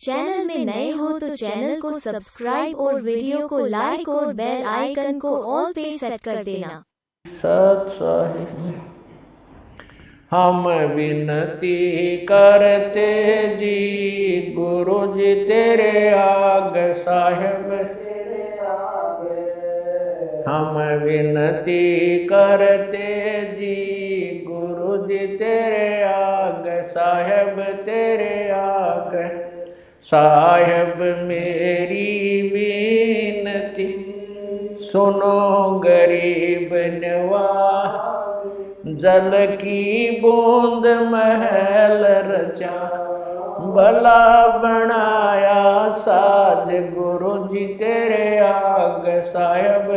Channel में नए हो तो चैनल को सब्सक्राइब और वीडियो को लाइक और बेल आइकन को ऑल पे सेट कर देना। हम विनती करते जी, गुरु जी तेरे आग, साहेब हम विनती करते जी, गुरु जी तेरे आग, साहेब तेरे आग। साहेब मेरी विनती सुनो, गरीब नवा जल की बूंद महल रचा, भला बनाया साध गुरु जी तेरे आग साहेब।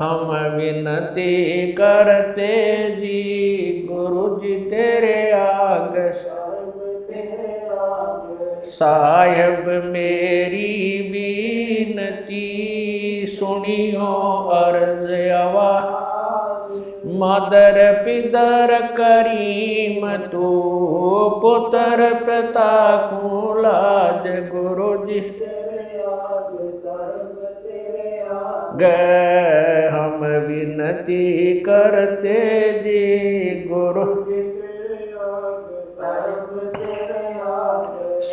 हम विनती करते जी, गुरु जी तेरे साहेब, मेरी बीनती सुनियो, अर्ज़ आवा। मदर पिदर करीम, तू पुत्र पिता कुलाज गुरु जी। गए हम विनती करते जी, गुरु।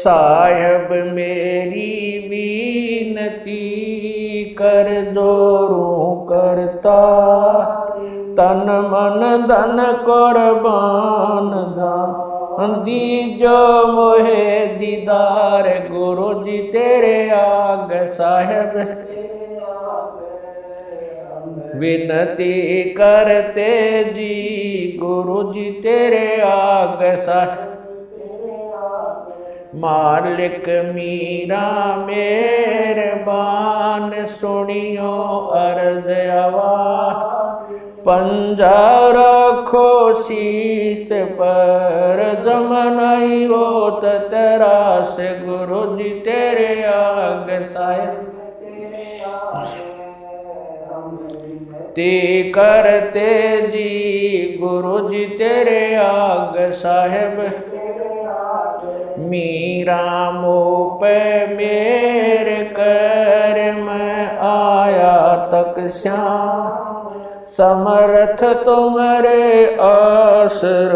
साहेब, मेरी बीनती कर दोरू करता। तन मन धन कुर्बान दा। दीजो मोहे दीदार, गुरु जी तेरे आग साहेब। विनती करते जी, गुरु जी तेरे आग साहेब। मालिक मीरा मेहरबान, सुनियो अर्ज़ आवा पंजा रखो शीस पर जमनाई हो तेरा से गुरु जी तेरे आग साहेब ते करते जी गुरु जी तेरे आग साहेब। मीरा मोप मेरे कर मैं आया तक श्याम। समर्थ तुम्हारे आसर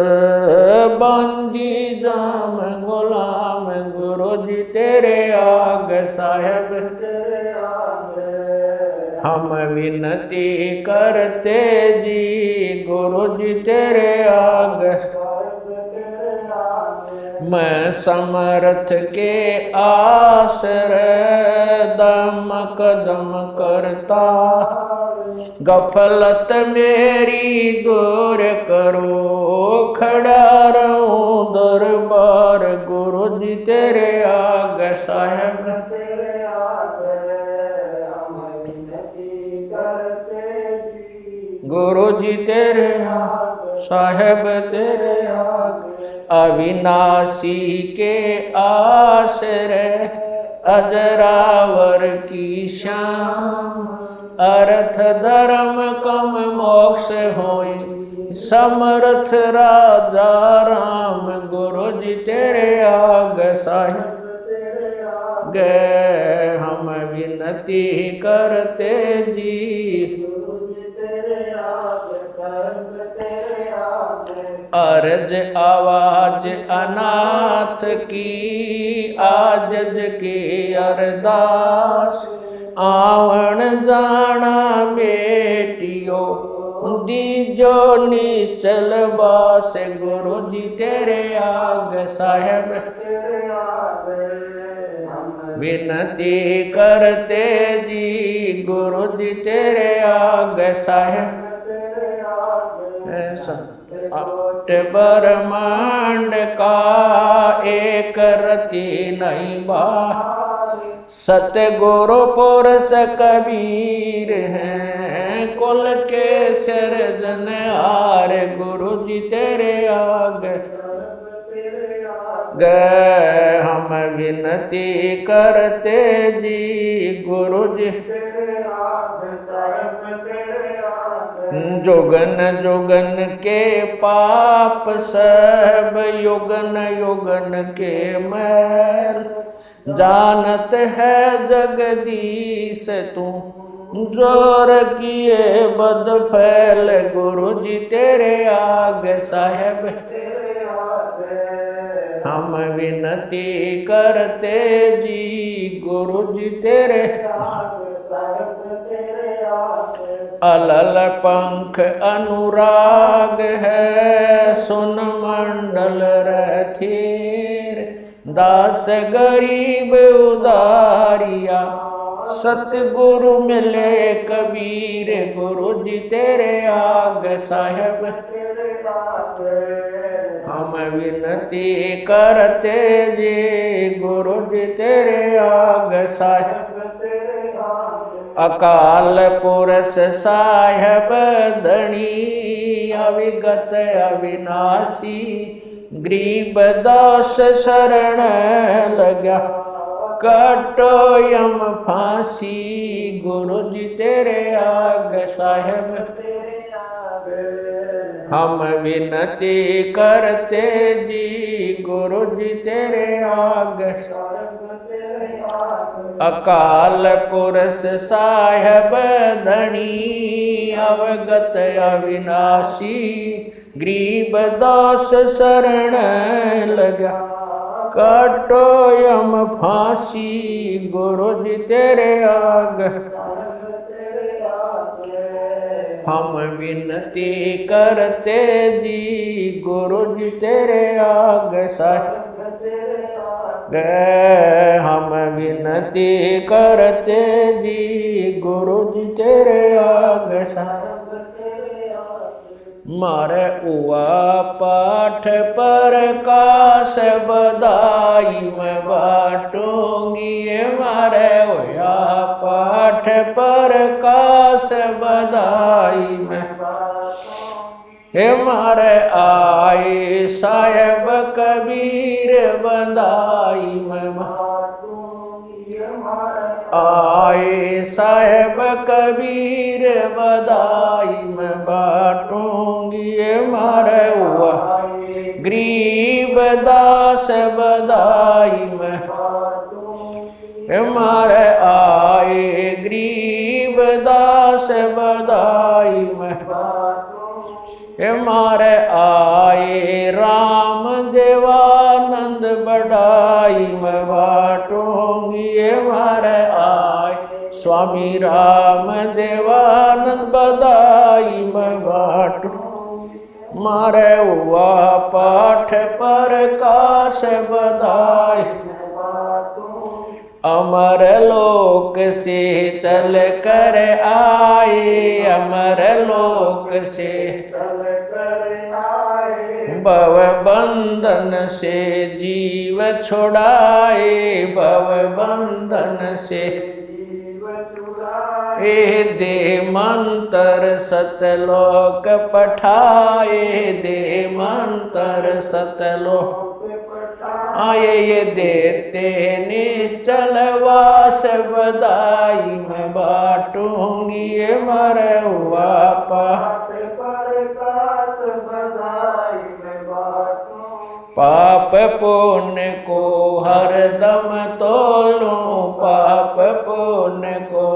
बंदी जाम, गुलाम गुरु जी तेरे आग साहेब। हम विनती करते जी, गुरु जी तेरे आग। मैं समर्थ के आसर दम कदम करता गफलत मेरी दूर करो खड़ा रहूँ दरबार गुरु जी तेरे आग साहेब। गुरु जी तेरे साहेब तेरे आग अविनाशी के आश्रय, अजरावर की शाम अर्थ धर्म कम मोक्ष होई। समर्थ राजा राम गुरु जी तेरे आग साहिब गए हम विनती करते जी। अर्ज़ आवाज़ अनाथ की, आजज के अरदास। आवण जाना बेटियो दीजो निश्चल बास गुरु जी तेरे आग साहेब। विनती करते जी, गुरु जी तेरे आग साहेब। अट ब्रह्मांड का एक रति नहीं बा सतगुरु पुरुष कबीर हैं कुल के सिरजन हार गुरु जी तेरे आग। गए हम विनती करते जी गुरु जी। जोगन जोगन के पाप सब युगन युगन के मैल जानत है जगदीश तू, ज़ोर किए बद फैल गुरु जी तेरे आग साहेब। हम विनती करते जी गुरु जी तेरे अलल पंख अनुराग है, सुन मंडल रथीर दास गरीब उदारिया, सतगुरु मिले कबीर। गुरु जी तेरे आग साहेब, हम विनती करते जी। गुरु जी तेरे आग साहेब अकाल पुरष साहेब धनी अविगत अविनाशी, गरीब दास शरण लगा। कटो यम फांसी, गुरु जी तेरे आग साहेब। हम विनती करते जी, गुरु जी तेरे आग अकाल पुरष साहेब धनी, अवगत अविनाशी, ग्रीब दास शरण लगा काटो यम फांसी, गुरु जी तेरे आग। हम विनती करते जी, गुरु जी तेरे आग गए हम विनती करते जी गुरु जी तेरे आग मारे उआ पाठ पर काश बदाई मैं बाटूँगी मारे उया पाठ पर काश बदाई मैं हे मारे आए साहेब कबीर बदाई मैं आए साहेब कबीर बदाई मैं बाटूँगी मारे हुआ। गरीब दास बदाई मैं मारे आए गरीब दास बदाई मैं मारे आए राम देवानंद बड़ाई मैं बाटूँगी। मारे आए स्वामी राम देवानंद बधाई, मैं बाटू मारे हुआ पाठ पर काश बदाई अमर लोक से चल कर आए, अमर लोक से भव बंधन से जीव छोड़ाए, भव बंधन से ए दे मंत्र सतलोक पठाए दे मंत्र सतलोक आए देते निश्चल वास बदाई मैं बाटूँगी ये मर हुआ पाप पुण्य को हर दम तोलू, पाप पुण्य को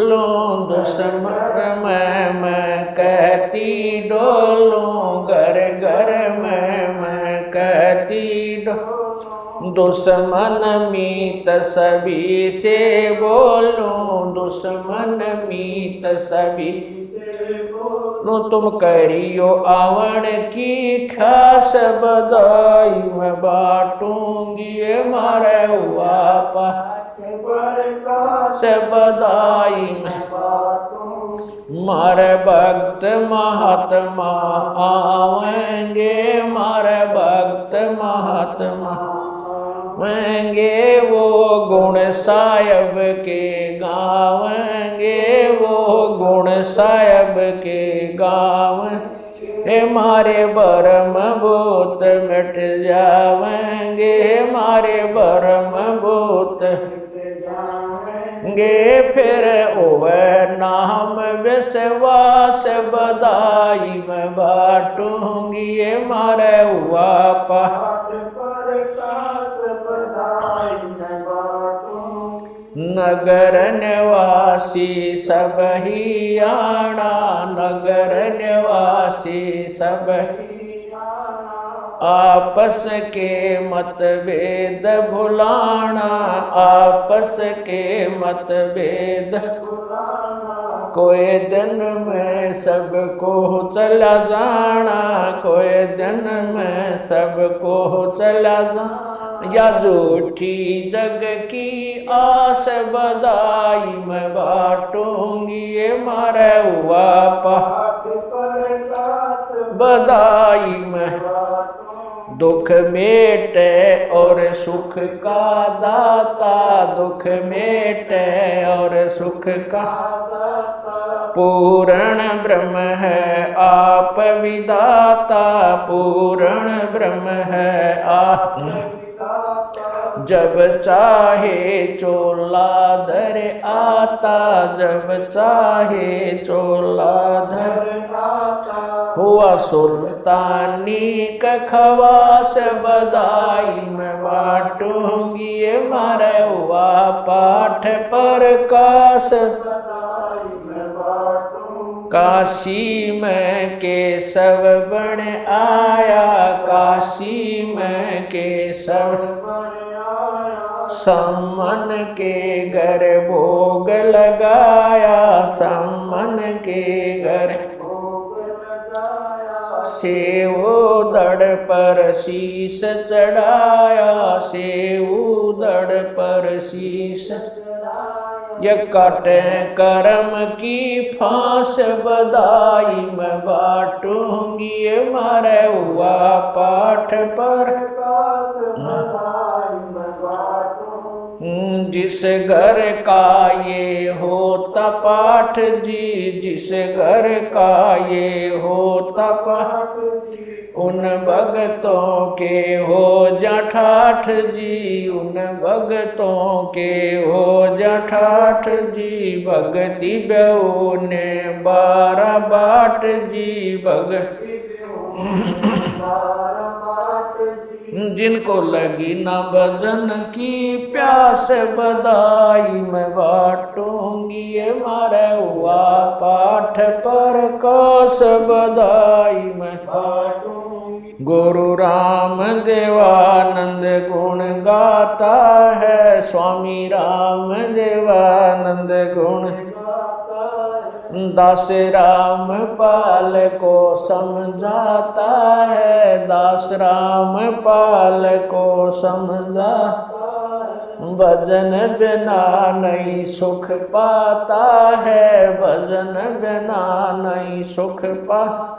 लो दुश्मन में, मैं कहती डोलूं, घर घर में दुश्मन मीत सभी से बोलूँ। दुश्मन मीत सभी नो तुम करियो आवण की खास बदाई मैं बाटूँगी मारे हुआ बदाई मैं मारे भक्त महात्मा आवेंगे, मारे भक्त महात्मा आवेंगे, वो गुण साहेब के गावेंगे, वो गुण साहेब के गाँव। हे मारे बरम भूत मिट जावेंगे, मारे बरम भूत आवेंगे फिर वह नाम विश्वास बदाई में बाटूँगी ये मारे हुआ पाठ पर नगर निवासी सब ही आना, नगर निवासी सब आपस के मतभेद भुलाना, आपस के मतभेद कोई दिन में सबको चला जाना, कोई दिन में सबको चला जाना। या झूठी जग की आस बदाई मैं बाटूँगी, ये मारे हुआ पर बदाई में। दुख मेटे और सुख का दाता। दुख मेटे और सुख का पूर्ण ब्रह्म है आप विदाता। पूर्ण ब्रह्म है आप जब चाहे चोला धर आता। जब चाहे चोला धर हुआ सुल्तानी कखवास बदाई में बाटूँगी मारे हुआ पाठ पर कास। काशी में केशव बन आया, काशी में केशव सम्मन के घर भोग लगाया, सम्मन के घर सेवो दड़ पर शीश चढ़ाया, सेवो दड़ पर शीश ये कटे करम की फांस बदाई, मैं बाटूँगी मारे हुआ पाठ पर। जिस घर का ये होता पाठ जी, जिस घर का ये होता पाठ उन भगतों के हो जठाठ जी, उन भगतों के हो जठाठ जी भगति ने बारह बाट जी भगति जिनको लगी न भजन की प्यास बदाई में बाटूँगी ये मारे हुआ पाठ पर कस बदाई में गुरु राम देवानंद गुण गाता है, स्वामी राम देवानंद गुण दास राम पाल को समझाता है। दास राम पाल को समझा भजन बिना नहीं सुख पाता है। भजन बिना नहीं सुख पा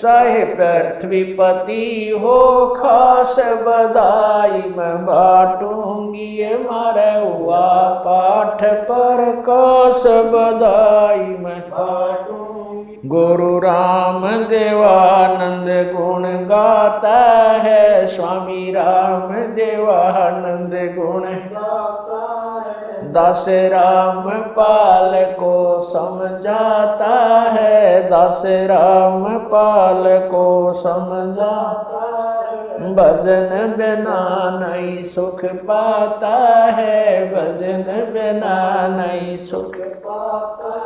चाहे पृथ्वीपति हो, खास बधाई मैं बाटूँगी मारे हुआ कस बदाई मैं। गुरु राम देवानंद गुण गाता है। स्वामी राम देवानंद गुण दास राम पाल को समझाता है। दास राम पाल को समझाता भजन बिना नहीं सुख पाता है। भजन बिना नहीं सुख पाता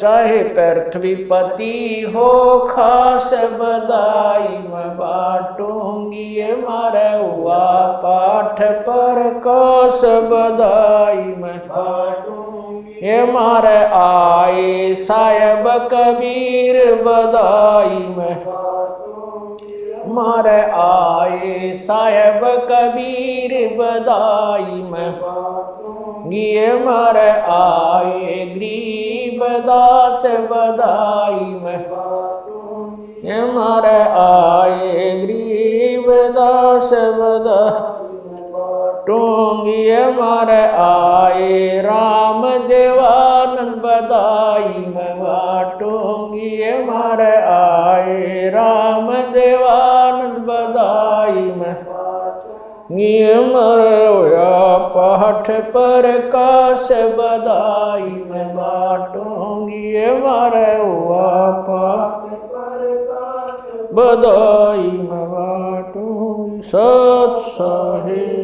चाहे पृथ्वीपति हो, खास बदाई मैं बाटूँगी। मारे हुआ पाठ पर कस बदाई मैं ये मारे आए साहेब कबीर बदाई में मारे आए, साहेब कबीर बदाई में। गिए मारे आए, गरीब दास बदाई में। मारे आए, गरीब दास बदाई टूँगी मारे आए राम देवानंद बदाई में बाटूँगी मारे आए राम देवानंद ये मारे हुआ पाठ पर काश बधाई मैं बाटूँगी मारे हुआ पाठ बधाई मैं बाटूँगी सत साहिब